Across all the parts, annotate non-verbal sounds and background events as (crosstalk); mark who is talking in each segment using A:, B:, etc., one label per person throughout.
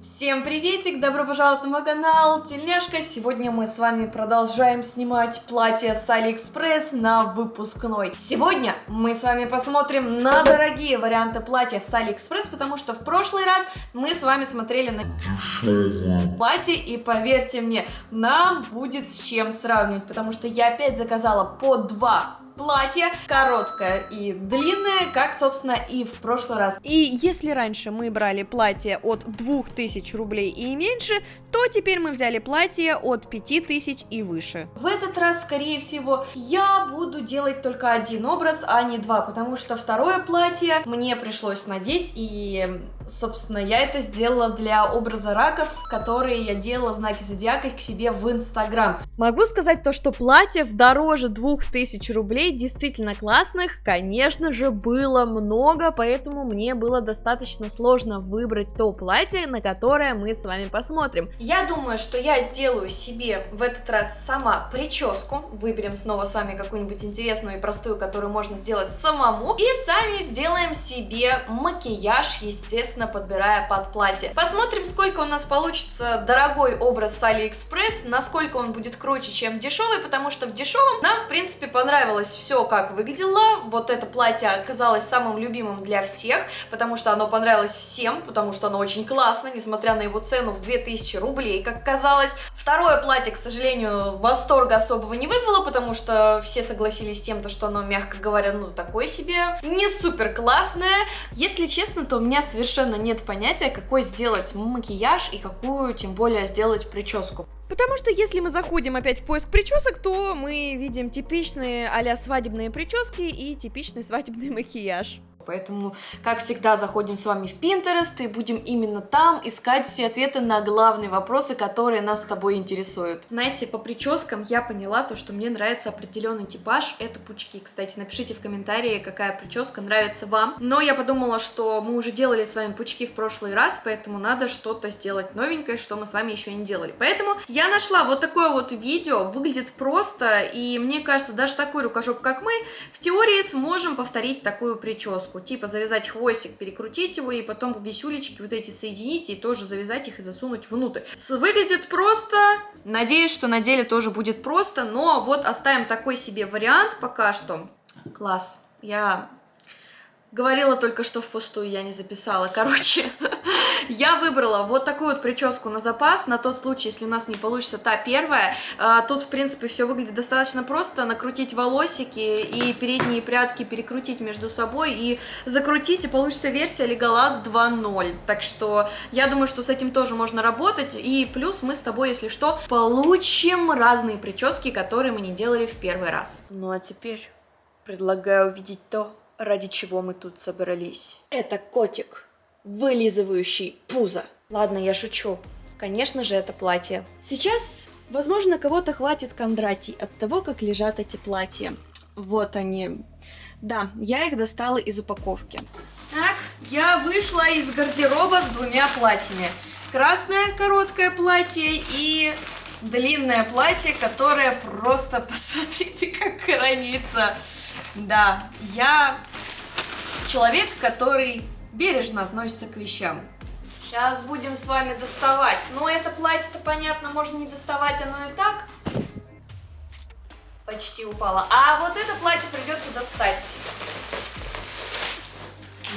A: Всем приветик, добро пожаловать на мой канал, Тельняшка. Сегодня мы с вами продолжаем снимать платье с Алиэкспресс на выпускной. Сегодня мы с вами посмотрим на дорогие варианты платьев с Алиэкспресс, потому что в прошлый раз мы с вами смотрели на платье, и поверьте мне, нам будет с чем сравнивать, потому что я опять заказала по два платье, короткое и длинное, как, собственно, и в прошлый раз.
B: И если раньше мы брали платье от 2000 рублей и меньше, то теперь мы взяли платье от 5000 и выше.
A: В этот раз, скорее всего, я буду делать только один образ, а не два, потому что второе платье мне пришлось надеть, и, собственно, я это сделала для образа раков, которые я делала знаки зодиака к себе в Инстаграм.
B: Могу сказать то, что платьев дороже 2000 рублей Идей действительно классных, конечно же, было много, поэтому мне было достаточно сложно выбрать то платье, на которое мы с вами посмотрим.
A: Я думаю, что я сделаю себе в этот раз сама прическу, выберем снова с вами какую-нибудь интересную и простую, которую можно сделать самому, и сами сделаем себе макияж, естественно, подбирая под платье. Посмотрим, сколько у нас получится дорогой образ с Алиэкспресс, насколько он будет круче, чем дешевый, потому что в дешевом нам, в принципе, понравилось все как выглядело. Вот это платье оказалось самым любимым для всех, потому что оно понравилось всем, потому что оно очень классно, несмотря на его цену в 2000 рублей, как оказалось. Второе платье, к сожалению, восторга особого не вызвало, потому что все согласились с тем, что оно, мягко говоря, ну, такое себе, не супер классное. Если честно, то у меня совершенно нет понятия, какой сделать макияж и какую, тем более, сделать прическу.
B: Потому что если мы заходим опять в поиск причесок, то мы видим типичные а свадебные прически и типичный свадебный (laughs) макияж.
A: Поэтому, как всегда, заходим с вами в Pinterest и будем именно там искать все ответы на главные вопросы, которые нас с тобой интересуют. Знаете, по прическам я поняла то, что мне нравится определенный типаж, это пучки. Кстати, напишите в комментарии, какая прическа нравится вам. Но я подумала, что мы уже делали с вами пучки в прошлый раз, поэтому надо что-то сделать новенькое, что мы с вами еще не делали. Поэтому я нашла вот такое вот видео, выглядит просто, и мне кажется, даже такой рукожоп, как мы, в теории сможем повторить такую прическу прическу, типа завязать хвостик, перекрутить его и потом висюлечки вот эти соединить и тоже завязать их и засунуть внутрь. Выглядит просто, надеюсь, что на деле тоже будет просто, но вот оставим такой себе вариант пока что. Класс, я говорила только что впустую, я не записала, короче. Я выбрала вот такую вот прическу на запас, на тот случай, если у нас не получится та первая. А, тут, в принципе, все выглядит достаточно просто. Накрутить волосики и передние прядки перекрутить между собой и закрутить, и получится версия Legolas 2.0. Так что я думаю, что с этим тоже можно работать. И плюс мы с тобой, если что, получим разные прически, которые мы не делали в первый раз. Ну а теперь предлагаю увидеть то, ради чего мы тут собрались. Это котик вылизывающий пузо. Ладно, я шучу. Конечно же, это платье. Сейчас, возможно, кого-то хватит Кондратий от того, как лежат эти платья. Вот они. Да, я их достала из упаковки. Так, я вышла из гардероба с двумя платьями. Красное короткое платье и длинное платье, которое просто, (laughs) посмотрите, как хранится. Да, я человек, который бережно относится к вещам. Сейчас будем с вами доставать. Но это платье-то, понятно, можно не доставать, оно и так почти упало. А вот это платье придется достать.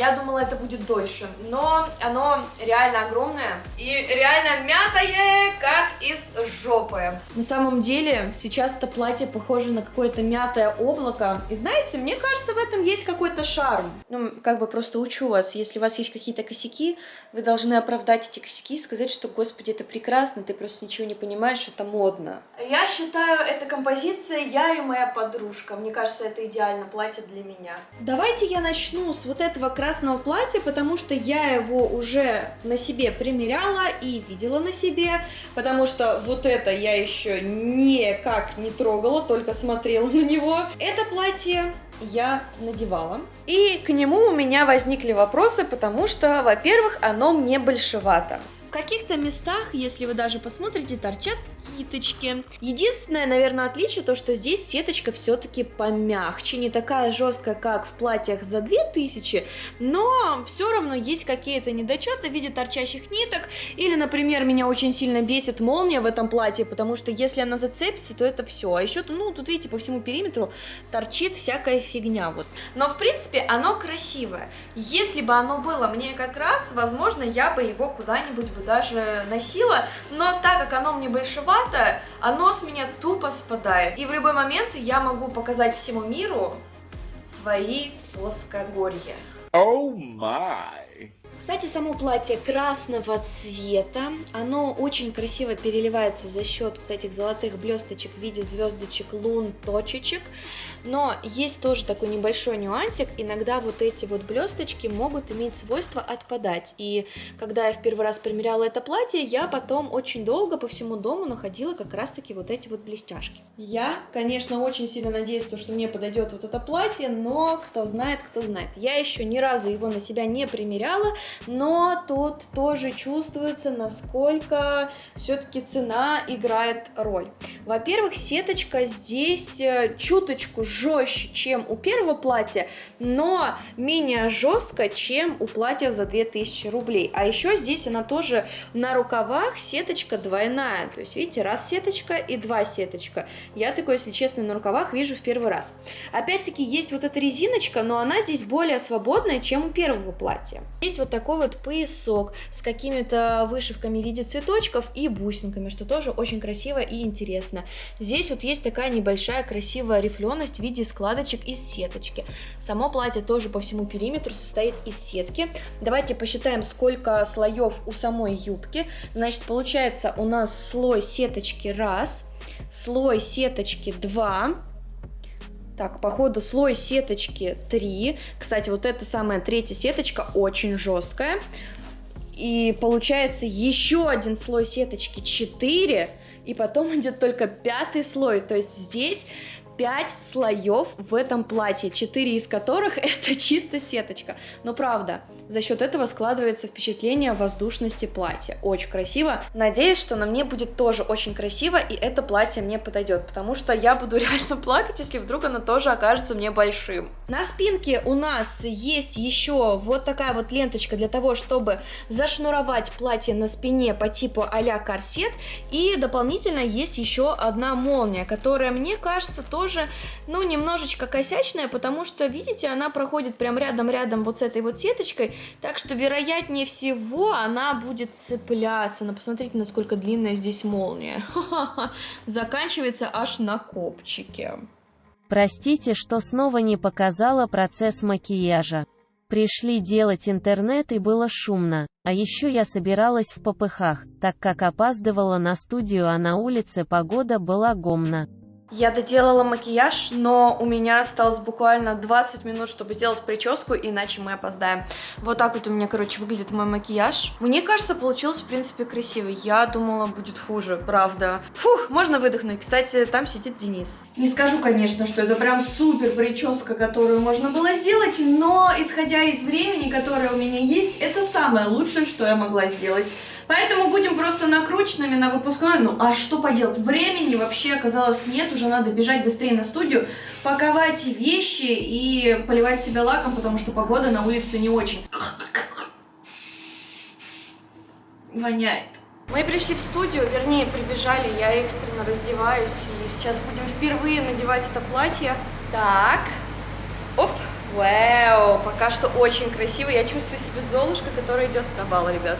A: Я думала, это будет дольше, но оно реально огромное и реально мятое, как из жопы. На самом деле, сейчас это платье похоже на какое-то мятое облако. И знаете, мне кажется, в этом есть какой-то шарм. Ну, как бы просто учу вас, если у вас есть какие-то косяки, вы должны оправдать эти косяки и сказать, что, господи, это прекрасно, ты просто ничего не понимаешь, это модно. Я считаю, эта композиция «Я и моя подружка». Мне кажется, это идеально платье для меня. Давайте я начну с вот этого красного платья, потому что я его уже на себе примеряла и видела на себе, потому что вот это я еще никак не трогала, только смотрела на него. Это платье я надевала. И к нему у меня возникли вопросы, потому что, во-первых, оно мне большевато. В каких-то местах, если вы даже посмотрите, торчат
B: накидочки. Единственное, наверное, отличие то, что здесь сеточка все-таки помягче, не такая жесткая, как в платьях за 2000, но все равно есть какие-то недочеты в виде торчащих ниток, или, например, меня очень сильно бесит молния в этом платье, потому что если она зацепится, то это все. А еще, ну, тут видите, по всему периметру торчит всякая фигня вот.
A: Но, в принципе, оно красивое. Если бы оно было мне как раз, возможно, я бы его куда-нибудь бы даже носила, но так как оно мне большевато, оно с меня тупо спадает. И в любой момент я могу показать всему миру свои плоскогорья.
B: Oh my! Кстати, само платье красного цвета, оно очень красиво переливается за счет вот этих золотых блесточек в виде звездочек, лун, точечек. Но есть тоже такой небольшой нюансик, иногда вот эти вот блесточки могут иметь свойство отпадать. И когда я в первый раз примеряла это платье, я потом очень долго по всему дому находила как раз таки вот эти вот блестяшки.
A: Я, конечно, очень сильно надеюсь, что мне подойдет вот это платье, но кто знает, кто знает. Я еще ни разу его на себя не примеряла, но тут тоже чувствуется, насколько все-таки цена играет роль. Во-первых, сеточка здесь э, чуточку жестче, чем у первого платья, но менее жестко, чем у платья за 2000 рублей. А еще здесь она тоже на рукавах сеточка двойная, то есть видите, раз сеточка и два сеточка. Я такое, если честно, на рукавах вижу в первый раз. Опять-таки есть вот эта резиночка, но она здесь более свободная, чем у первого платья. Есть вот такой вот поясок с какими-то вышивками в виде цветочков и бусинками, что тоже очень красиво и интересно. Здесь вот есть такая небольшая красивая рифленость в виде складочек из сеточки. Само платье тоже по всему периметру состоит из сетки. Давайте посчитаем, сколько слоев у самой юбки. Значит, получается у нас слой сеточки раз, слой сеточки 2, так, по ходу слой сеточки 3. Кстати, вот эта самая третья сеточка очень жесткая. И получается еще один слой сеточки 4. И потом (laughs) идет только пятый слой. То есть здесь 5 слоев в этом платье, 4 из которых это чисто сеточка. Но правда, за счет этого складывается впечатление воздушности платья. Очень красиво. Надеюсь, что на мне будет тоже очень красиво, и это платье мне подойдет, потому что я буду (laughs) реально плакать, если вдруг оно тоже окажется мне большим. На спинке у нас есть еще вот такая вот ленточка для того, чтобы зашнуровать платье на спине по типу а-ля корсет, и дополнительно есть еще одна молния, которая, мне кажется, тоже тоже, ну, немножечко косячная, потому что, видите, она проходит прям рядом-рядом вот с этой вот сеточкой, так что, вероятнее всего, она будет цепляться. Но посмотрите, насколько длинная здесь молния. (laughs) Заканчивается аж на копчике.
C: Простите, что снова не показала процесс макияжа. Пришли делать интернет и было шумно, а еще я собиралась в попыхах, так как опаздывала на студию, а на улице погода была гомна.
A: Я доделала макияж, но у меня осталось буквально 20 минут, чтобы сделать прическу, иначе мы опоздаем. Вот так вот у меня, короче, выглядит мой макияж. Мне кажется, получилось, в принципе, красиво. Я думала, будет хуже, правда. Фух, можно выдохнуть. Кстати, там сидит Денис. Не скажу, конечно, что это прям супер прическа, которую можно было сделать, но, исходя из времени, которое у меня есть, это самое лучшее, что я могла сделать. Поэтому будем просто накрученными на выпускной. Ну, а что поделать? Времени вообще оказалось нет, уже надо бежать быстрее на студию, паковать вещи и поливать себя лаком, потому что погода на улице не очень. Воняет. Мы пришли в студию, вернее, прибежали, я экстренно раздеваюсь, и сейчас будем впервые надевать это платье. Так, оп, вау, пока что очень красиво, я чувствую себя Золушка, которая идет на бал, ребят.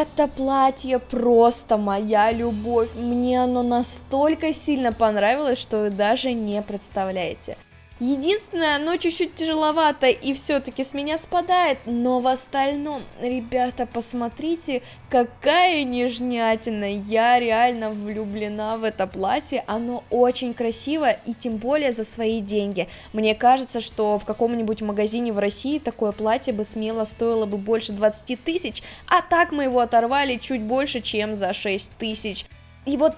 B: Это платье просто моя любовь. Мне оно настолько сильно понравилось, что вы даже не представляете.
A: Единственное, оно чуть-чуть тяжеловато и все-таки с меня спадает, но в остальном, ребята, посмотрите, какая нежнятина, я реально влюблена в это платье, оно очень красивое и тем более за свои деньги. Мне кажется, что в каком-нибудь магазине в России такое платье бы смело стоило бы больше 20 тысяч, а так мы его оторвали чуть больше, чем за 6 тысяч. И вот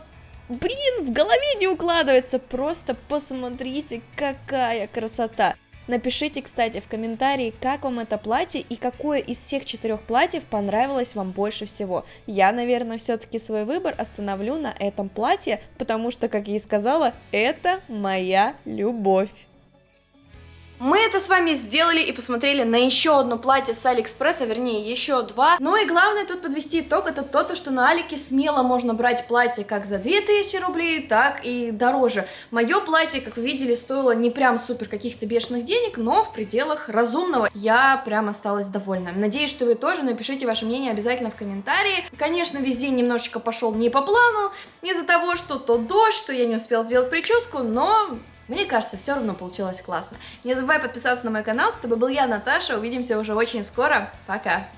A: блин, в голове не укладывается, просто посмотрите, какая красота. Напишите, кстати, в комментарии, как вам это платье и какое из всех четырех платьев понравилось вам больше всего. Я, наверное, все-таки свой выбор остановлю на этом платье, потому что, как я и сказала, это моя любовь.
D: Мы это с вами сделали и посмотрели на еще одно платье с Алиэкспресса, вернее, еще два. Ну и главное тут подвести итог, это то, что на Алике смело можно брать платье как за 2000 рублей, так и дороже. Мое платье, как вы видели, стоило не прям супер каких-то бешеных денег, но в пределах разумного. Я прям осталась довольна. Надеюсь, что вы тоже напишите ваше мнение обязательно в комментарии. Конечно, весь день немножечко пошел не по плану, из-за того, что то дождь, что я не успела сделать прическу, но мне кажется, все равно получилось классно. Не забывай подписаться на мой канал. С тобой был я, Наташа. Увидимся уже очень скоро. Пока!